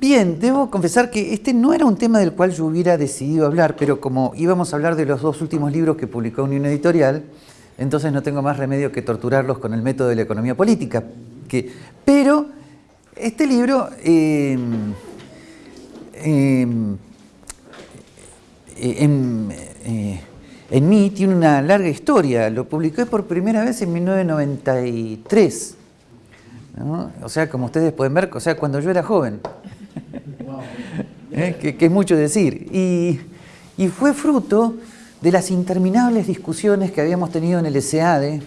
Bien, debo confesar que este no era un tema del cual yo hubiera decidido hablar, pero como íbamos a hablar de los dos últimos libros que publicó Unión Editorial, entonces no tengo más remedio que torturarlos con el método de la economía política. Pero este libro eh, em, eh, en mí tiene una larga historia. Lo publiqué por primera vez en 1993. O sea, como ustedes pueden ver, o sea, cuando yo era joven. ¿Eh? que, es mucho decir. Y, fue fruto de las interminables discusiones que habíamos tenido en el SEADE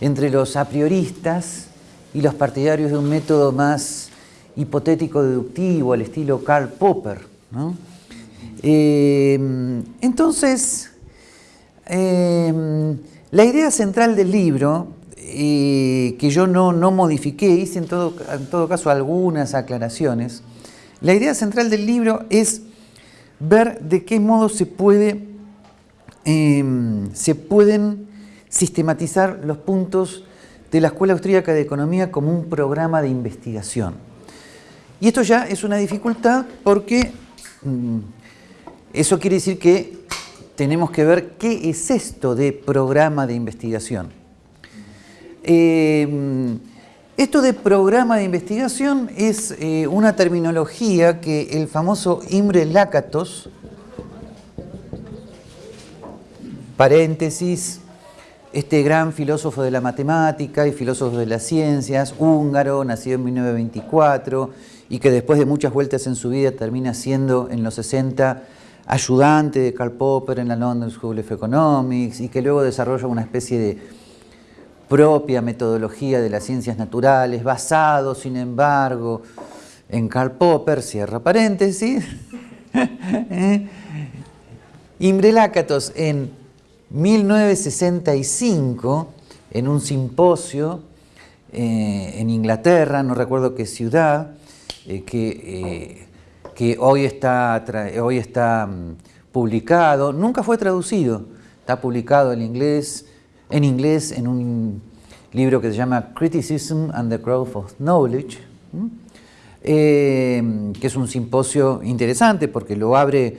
entre los a prioristas y los partidarios de un método más hipotético deductivo al estilo Karl Popper. Eh, entonces, eh, la idea central del libro, que yo no, no modifiqué, hice en todo, en todo caso algunas aclaraciones, la idea central del libro es ver de qué modo em, se pueden sistematizar los puntos de la Escuela Austríaca de Economía como un programa de investigación. Y esto ya es una dificultad porque mm, eso quiere decir que tenemos que ver qué es esto de programa de investigación. Em, esto de programa de investigación es eh, una terminología que el famoso Imre Lakatos, paréntesis, este gran filósofo de la matemática y filósofo de las ciencias, húngaro, nacido en 1924 y que después de muchas vueltas en su vida termina siendo en los 60 ayudante de Karl Popper en la London School of Economics y que luego desarrolla una especie de propia metodología de las ciencias naturales, basado, sin embargo, en Karl Popper, cierra paréntesis, ¿eh? Imre Lakatos en 1965, en un simposio eh, en Inglaterra, no recuerdo qué ciudad, eh, que, que, hoy está, hoy está mm, publicado, nunca fue traducido, está publicado en inglés, en inglés en un libro que se llama Criticism and the Growth of Knowledge, eh, que es un simposio interesante porque lo abre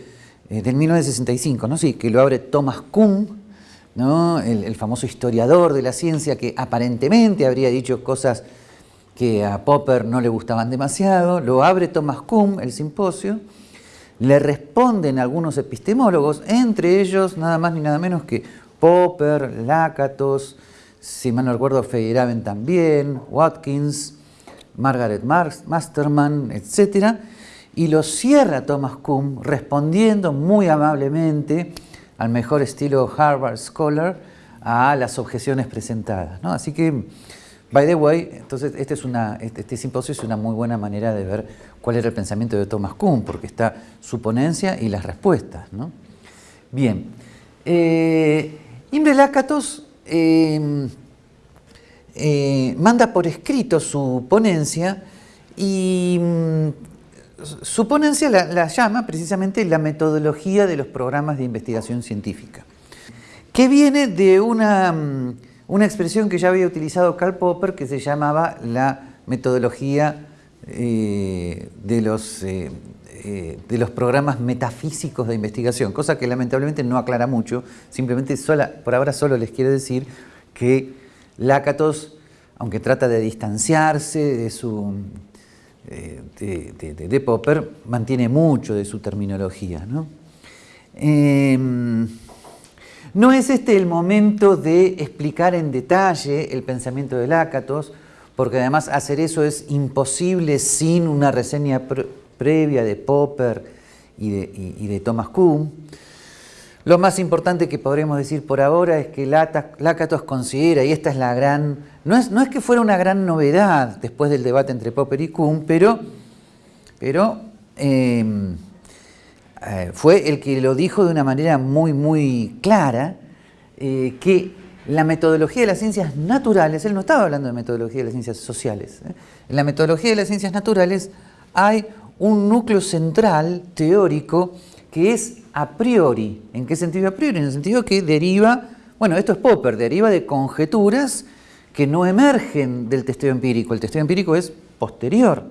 eh, del 1965, ¿no? sí, que lo abre Thomas Kuhn, ¿no? el, famoso historiador de la ciencia que aparentemente habría dicho cosas que a Popper no le gustaban demasiado, lo abre Thomas Kuhn, el simposio, le responden algunos epistemólogos, entre ellos nada más ni nada menos que Popper, Lakatos, si mal no recuerdo Feyerabend también, Watkins, Margaret Masterman, etc. Y lo cierra Thomas Kuhn respondiendo muy amablemente al mejor estilo Harvard Scholar a las objeciones presentadas. Así que, by the way, entonces este, es una, este, este, simposio es una muy buena manera de ver cuál era el pensamiento de Thomas Kuhn, porque está su ponencia y las respuestas. Bien. Eh, Imre Lakatos em, eh, manda por escrito su ponencia y mm, su ponencia la, llama precisamente la metodología de los programas de investigación científica, que viene de una, mm, una expresión que ya había utilizado Karl Popper que se llamaba la metodología eh, de los eh, de los programas metafísicos de investigación, cosa que lamentablemente no aclara mucho, simplemente por ahora solo les quiero decir que Lakatos, aunque trata de distanciarse de, su, eh, de, Popper, mantiene mucho de su terminología. ¿no? Em, no es este el momento de explicar en detalle el pensamiento de Lakatos, porque además hacer eso es imposible sin una reseña previa de Popper y de, Thomas Kuhn. Lo más importante que podremos decir por ahora es que Lakatos considera, y esta es la gran, no es, no es que fuera una gran novedad después del debate entre Popper y Kuhn, pero, pero em, eh, fue el que lo dijo de una manera muy, muy clara, eh, que la metodología de las ciencias naturales, él no estaba hablando de metodología de las ciencias sociales, ¿eh? en la metodología de las ciencias naturales hay un núcleo central teórico que es a priori. ¿En qué sentido a priori? En el sentido que deriva, bueno, esto es Popper, deriva de conjeturas que no emergen del testeo empírico. El testeo empírico es posterior.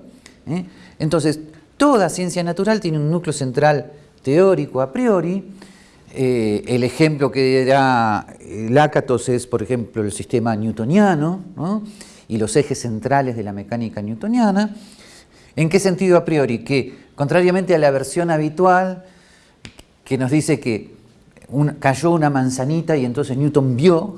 ¿eh? Entonces, toda ciencia natural tiene un núcleo central teórico a priori. Eh, el ejemplo que da Lakatos es, por ejemplo, el sistema newtoniano y los ejes centrales de la mecánica newtoniana. ¿En qué sentido a priori? Que, contrariamente a la versión habitual, que nos dice que cayó una manzanita y entonces Newton vio,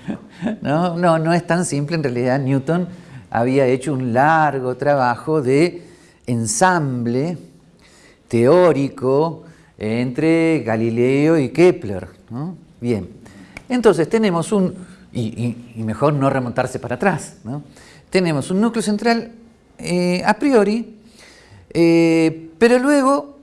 no, no, no es tan simple, en realidad Newton había hecho un largo trabajo de ensamble teórico entre Galileo y Kepler. Bien, entonces tenemos un, y, mejor no remontarse para atrás, tenemos un núcleo central eh, a priori, eh, pero luego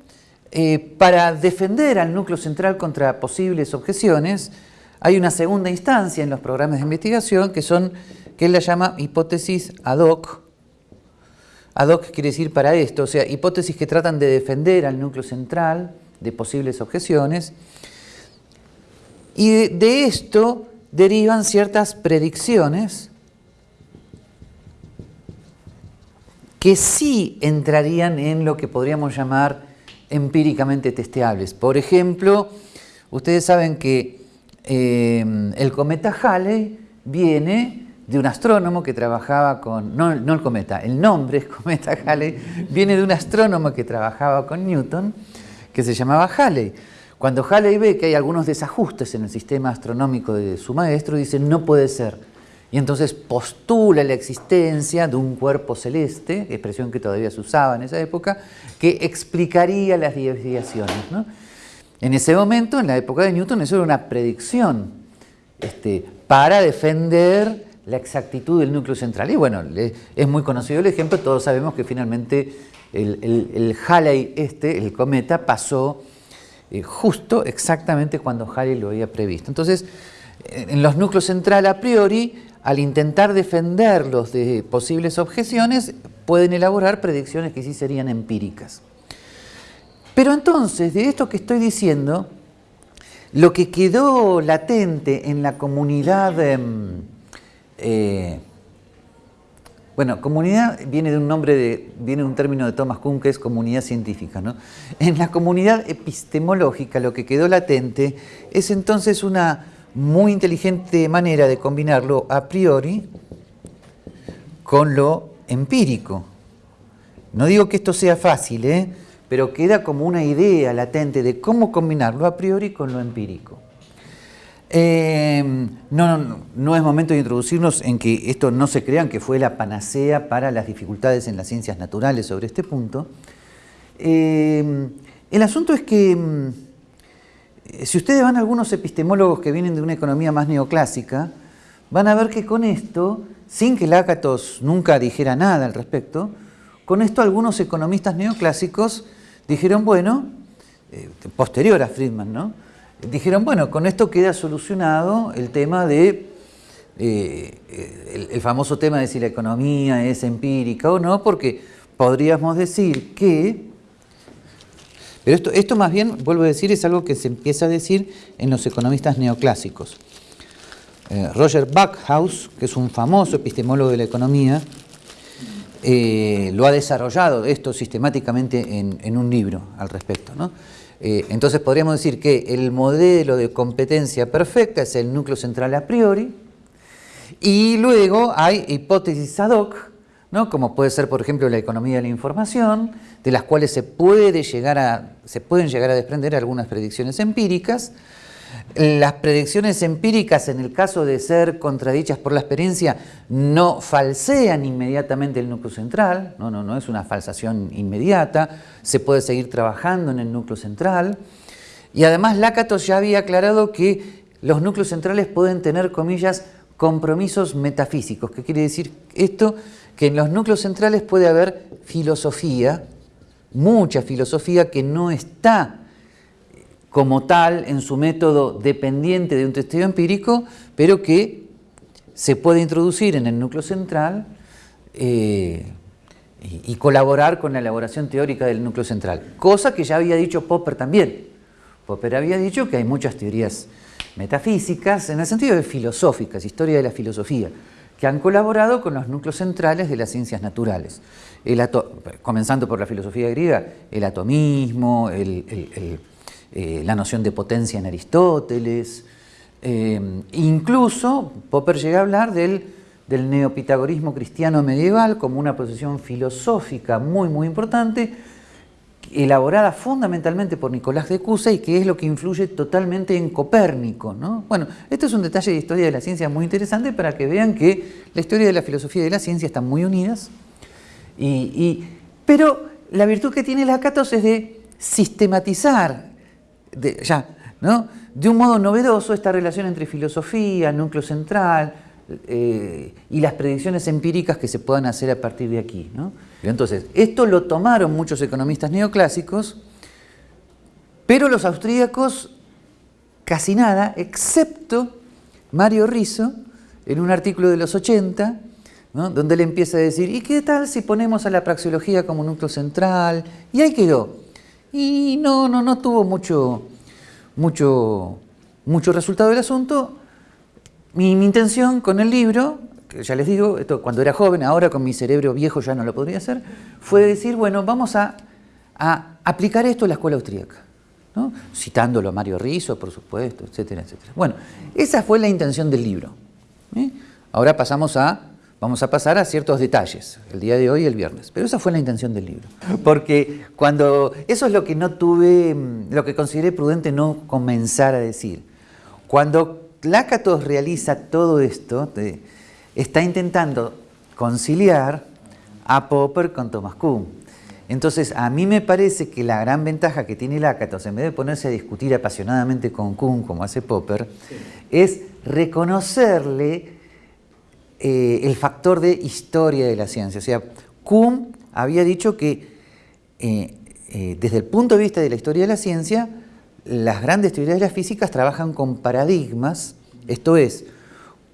eh, para defender al núcleo central contra posibles objeciones, hay una segunda instancia en los programas de investigación que son que él la llama hipótesis ad hoc. Ad hoc quiere decir para esto, o sea, hipótesis que tratan de defender al núcleo central de posibles objeciones. Y de, esto derivan ciertas predicciones que sí entrarían en lo que podríamos llamar empíricamente testeables. Por ejemplo, ustedes saben que eh, el cometa Halley viene de un astrónomo que trabajaba con, no, el cometa, el nombre es cometa Halley, viene de un astrónomo que trabajaba con Newton, que se llamaba Halley. Cuando Halley ve que hay algunos desajustes en el sistema astronómico de su maestro, dice, no puede ser. Y entonces postula la existencia de un cuerpo celeste, expresión que todavía se usaba en esa época, que explicaría las desviaciones. En ese momento, en la época de Newton, eso era una predicción este, para defender la exactitud del núcleo central. Y bueno, es muy conocido el ejemplo, todos sabemos que finalmente el, Halley este, el cometa, pasó eh, justo exactamente cuando Halley lo había previsto. Entonces, en los núcleos centrales a priori, al intentar defenderlos de posibles objeciones, pueden elaborar predicciones que sí serían empíricas. Pero entonces, de esto que estoy diciendo, lo que quedó latente en la comunidad... Em, eh, bueno, comunidad viene de un nombre, de, viene de un término de Thomas Kuhn que es comunidad científica. ¿no? En la comunidad epistemológica lo que quedó latente es entonces una muy inteligente manera de combinarlo a priori con lo empírico. No digo que esto sea fácil, ¿eh? pero queda como una idea latente de cómo combinarlo a priori con lo empírico. Eh, no, no, no, es momento de introducirnos en que esto no se crean que fue la panacea para las dificultades en las ciencias naturales sobre este punto. Eh, el asunto es que mm, si ustedes van a algunos epistemólogos que vienen de una economía más neoclásica, van a ver que con esto, sin que Lácatos nunca dijera nada al respecto, con esto algunos economistas neoclásicos dijeron, bueno, eh, posterior a Friedman, ¿no? dijeron, bueno, con esto queda solucionado el tema de, eh, el, famoso tema de si la economía es empírica o no, porque podríamos decir que, pero esto, esto más bien, vuelvo a decir, es algo que se empieza a decir en los economistas neoclásicos. Eh, Roger Backhaus, que es un famoso epistemólogo de la economía, eh, lo ha desarrollado esto sistemáticamente en, en un libro al respecto. ¿no? Eh, entonces podríamos decir que el modelo de competencia perfecta es el núcleo central a priori y luego hay hipótesis ad hoc, ¿no? como puede ser por ejemplo la economía de la información, de las cuales se, puede llegar a, se pueden llegar a desprender algunas predicciones empíricas, las predicciones empíricas, en el caso de ser contradichas por la experiencia, no falsean inmediatamente el núcleo central, no, no, no es una falsación inmediata, se puede seguir trabajando en el núcleo central. Y además Lakatos ya había aclarado que los núcleos centrales pueden tener, comillas, compromisos metafísicos. ¿Qué quiere decir esto? Que en los núcleos centrales puede haber filosofía, mucha filosofía que no está como tal en su método dependiente de un testeo empírico, pero que se puede introducir en el núcleo central eh, y, colaborar con la elaboración teórica del núcleo central. Cosa que ya había dicho Popper también. Popper había dicho que hay muchas teorías metafísicas, en el sentido de filosóficas, historia de la filosofía, que han colaborado con los núcleos centrales de las ciencias naturales. comenzando por la filosofía griega, el atomismo, eh, la noción de potencia en Aristóteles, eh, incluso Popper llega a hablar del, del neopitagorismo cristiano medieval como una posición filosófica muy muy importante, elaborada fundamentalmente por Nicolás de Cusa y que es lo que influye totalmente en Copérnico. ¿no? Bueno, esto es un detalle de historia de la ciencia muy interesante para que vean que la historia de la filosofía y de la ciencia están muy unidas, y, pero la virtud que tiene Lakatos es de sistematizar, de, ya, ¿no? de un modo novedoso esta relación entre filosofía, núcleo central, eh, y las predicciones empíricas que se puedan hacer a partir de aquí. ¿no? Entonces, esto lo tomaron muchos economistas neoclásicos, pero los austríacos casi nada, excepto Mario Rizzo, en un artículo de los 80, donde él empieza a decir, ¿y qué tal si ponemos a la praxeología como núcleo central? Y ahí quedó. Y no, no, no tuvo mucho, mucho, mucho resultado del asunto, mi, intención con el libro, ya les digo, esto cuando era joven, ahora con mi cerebro viejo ya no lo podría hacer, fue decir, bueno, vamos a, aplicar esto a la escuela austríaca. Citándolo a Mario Rizzo, por supuesto, etcétera, etcétera. Bueno, esa fue la intención del libro. ¿eh? Ahora pasamos a, vamos a pasar a ciertos detalles, el día de hoy y el viernes. Pero esa fue la intención del libro. Porque cuando, eso es lo que no tuve, lo que consideré prudente no comenzar a decir. Cuando Lácatos realiza todo esto, está intentando conciliar a Popper con Thomas Kuhn. Entonces, a mí me parece que la gran ventaja que tiene Lácatos, en vez de ponerse a discutir apasionadamente con Kuhn, como hace Popper, es reconocerle eh, el factor de historia de la ciencia. O sea, Kuhn había dicho que eh, eh, desde el punto de vista de la historia de la ciencia, las grandes teorías de las físicas trabajan con paradigmas, esto es,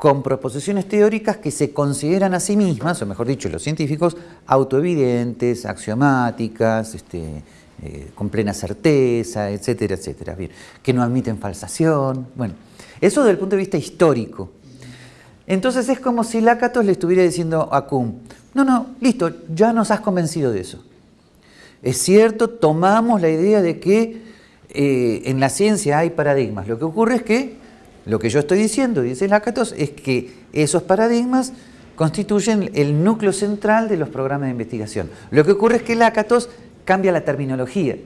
con proposiciones teóricas que se consideran a sí mismas, o mejor dicho, los científicos, autoevidentes, axiomáticas, este, eh, con plena certeza, etcétera, etcétera, bien, que no admiten falsación, bueno, eso desde el punto de vista histórico. Entonces es como si Lácatos le estuviera diciendo a Kuhn, no, no, listo, ya nos has convencido de eso. Es cierto, tomamos la idea de que eh, en la ciencia hay paradigmas. Lo que ocurre es que, lo que yo estoy diciendo, dice Lakatos, es que esos paradigmas constituyen el núcleo central de los programas de investigación. Lo que ocurre es que Lakatos cambia la terminología.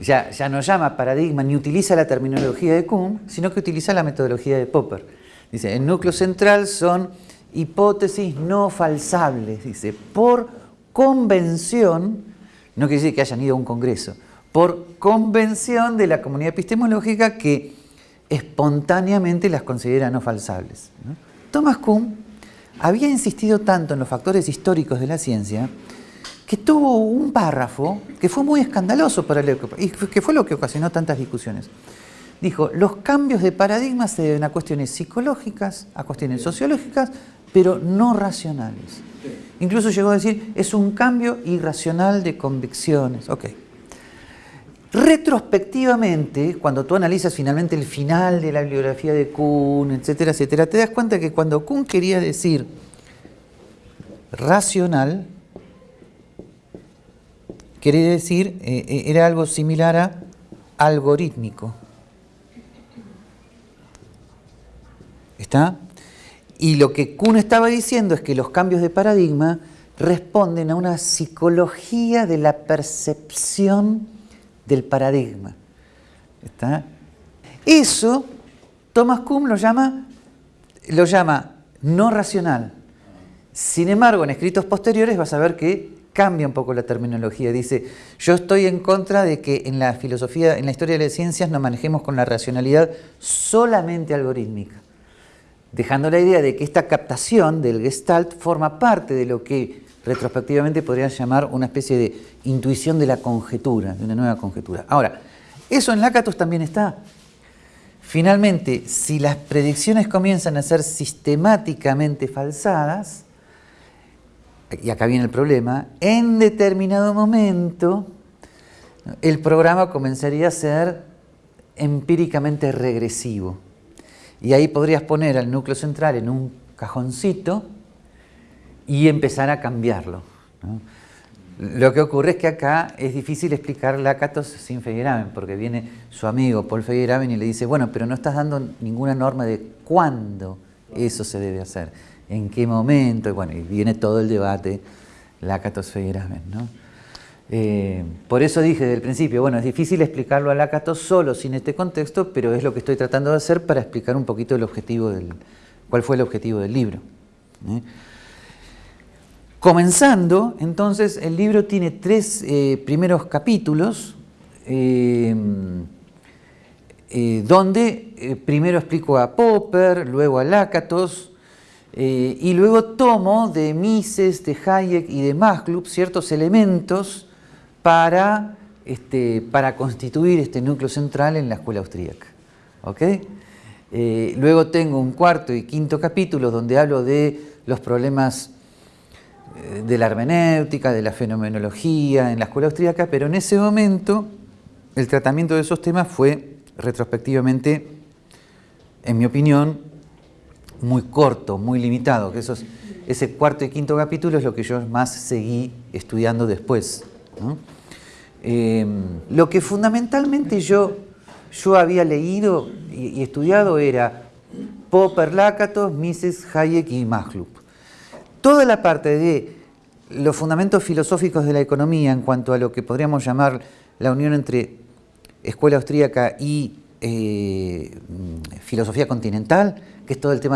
Ya, ya no llama paradigma ni utiliza la terminología de Kuhn, sino que utiliza la metodología de Popper. Dice, el núcleo central son hipótesis no falsables, dice, por convención, no quiere decir que hayan ido a un congreso, por convención de la comunidad epistemológica que espontáneamente las considera no falsables. Thomas Kuhn había insistido tanto en los factores históricos de la ciencia que tuvo un párrafo que fue muy escandaloso para él y que fue lo que ocasionó tantas discusiones. Dijo, los cambios de paradigma se deben a cuestiones psicológicas, a cuestiones sociológicas, pero no racionales. Incluso llegó a decir, es un cambio irracional de convicciones. Okay. Retrospectivamente, cuando tú analizas finalmente el final de la bibliografía de Kuhn, etcétera, etcétera, te das cuenta que cuando Kuhn quería decir racional, quería decir, eh, eh, era algo similar a algorítmico. ¿Está? Y lo que Kuhn estaba diciendo es que los cambios de paradigma responden a una psicología de la percepción del paradigma. ¿Está? Eso Thomas Kuhn lo llama, lo llama no racional. Sin embargo, en escritos posteriores vas a ver que cambia un poco la terminología. Dice, yo estoy en contra de que en la filosofía, en la historia de las ciencias nos manejemos con la racionalidad solamente algorítmica, dejando la idea de que esta captación del gestalt forma parte de lo que retrospectivamente podrían llamar una especie de intuición de la conjetura, de una nueva conjetura. Ahora, eso en Lakatos también está. Finalmente, si las predicciones comienzan a ser sistemáticamente falsadas, y acá viene el problema, en determinado momento el programa comenzaría a ser empíricamente regresivo. Y ahí podrías poner al núcleo central en un cajoncito y empezar a cambiarlo. Lo que ocurre es que acá es difícil explicar Lácatos sin Feyerabend, porque viene su amigo Paul Feyerabend y le dice, bueno, pero no estás dando ninguna norma de cuándo eso se debe hacer, en qué momento, y bueno, y viene todo el debate Lácatos Feyerabend, ¿no? Eh, por eso dije desde el principio, bueno, es difícil explicarlo a Lácatos solo sin este contexto, pero es lo que estoy tratando de hacer para explicar un poquito el objetivo del, cuál fue el objetivo del libro. ¿eh? Comenzando, entonces, el libro tiene tres eh, primeros capítulos, eh, eh, donde primero explico a Popper, luego a Lácatos, y luego tomo de Mises, de Hayek y de Maslub ciertos elementos para, este, para constituir este núcleo central en la escuela austríaca. luego tengo un cuarto y quinto capítulo donde hablo de los problemas de la hermenéutica, de la fenomenología en la escuela austríaca, pero en ese momento el tratamiento de esos temas fue retrospectivamente, en mi opinión, muy corto, muy limitado, que esos, ese cuarto y quinto capítulo es lo que yo más seguí estudiando después. Em, lo que fundamentalmente yo, yo había leído y, estudiado era Popper, Lakatos, Mises, Hayek y Maglub toda la parte de los fundamentos filosóficos de la economía en cuanto a lo que podríamos llamar la unión entre escuela austríaca y eh, filosofía continental, que es todo el tema